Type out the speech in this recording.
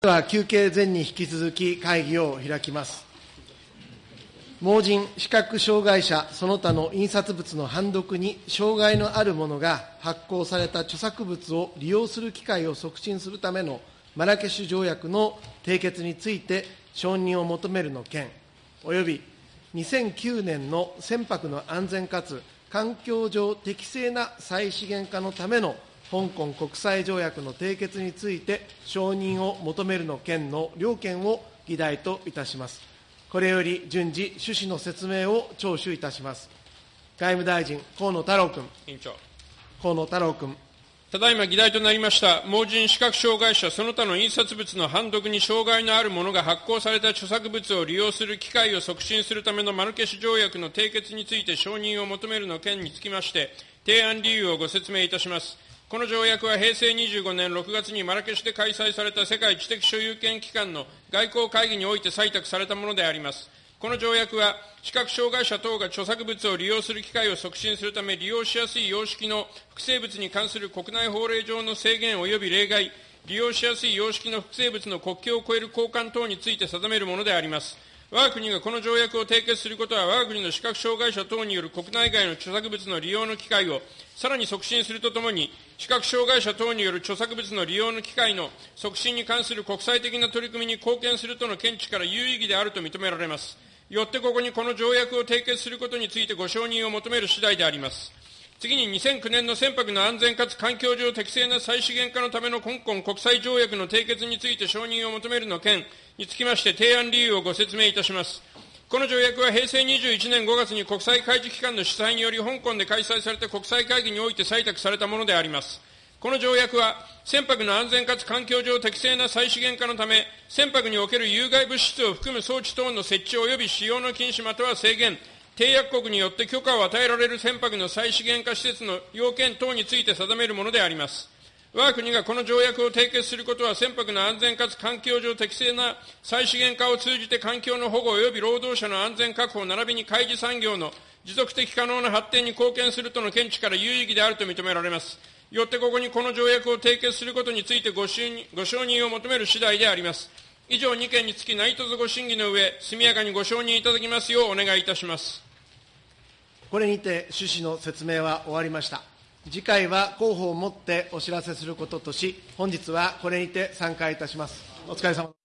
では休憩前に引き続き会議を開きます。盲人、視覚障害者、その他の印刷物の判読に障害のある者が発行された著作物を利用する機会を促進するためのマラケシュ条約の締結について承認を求めるの件、および2009年の船舶の安全かつ環境上適正な再資源化のための香港国際条約の締結について承認を求めるの件の両件を議題といたします。これより順次、趣旨の説明を聴取いたします。外務大臣、河野太郎君。委員長。河野太郎君。ただいま議題となりました、盲人視覚障害者その他の印刷物の判読に障害のある者が発行された著作物を利用する機会を促進するためのマルケシュ条約の締結について承認を求めるの件につきまして、提案理由をご説明いたします。この条約は平成25年6月にマラケシュで開催された世界知的所有権機関の外交会議において採択されたものであります。この条約は、視覚障害者等が著作物を利用する機会を促進するため、利用しやすい様式の複製物に関する国内法令上の制限及び例外、利用しやすい様式の複製物の国境を越える交換等について定めるものであります。我が国がこの条約を締結することは、我が国の視覚障害者等による国内外の著作物の利用の機会をさらに促進するとともに、視覚障害者等による著作物の利用の機会の促進に関する国際的な取り組みに貢献するとの見地から有意義であると認められます。よってここにこの条約を締結することについてご承認を求める次第であります。次に2009年の船舶の安全かつ環境上適正な再資源化のための香港国際条約の締結について承認を求めるの件につきまして提案理由をご説明いたします。この条約は平成21年5月に国際海事機関の主催により香港で開催された国際会議において採択されたものであります。この条約は、船舶の安全かつ環境上適正な再資源化のため、船舶における有害物質を含む装置等の設置及び使用の禁止または制限、締約国によって許可を与えられる船舶の再資源化施設の要件等について定めるものであります。我が国がこの条約を締結することは、船舶の安全かつ環境上適正な再資源化を通じて環境の保護及び労働者の安全確保並びに海事産業の持続的可能な発展に貢献するとの見地から有意義であると認められます。よってここにこの条約を締結することについてご承認を求める次第であります。以上2件につき内藤ご審議の上、速やかにご承認いただきますようお願いいたします。これにて趣旨の説明は終わりました。次回は広報をもってお知らせすることとし、本日はこれにて参加いたします。お疲れ様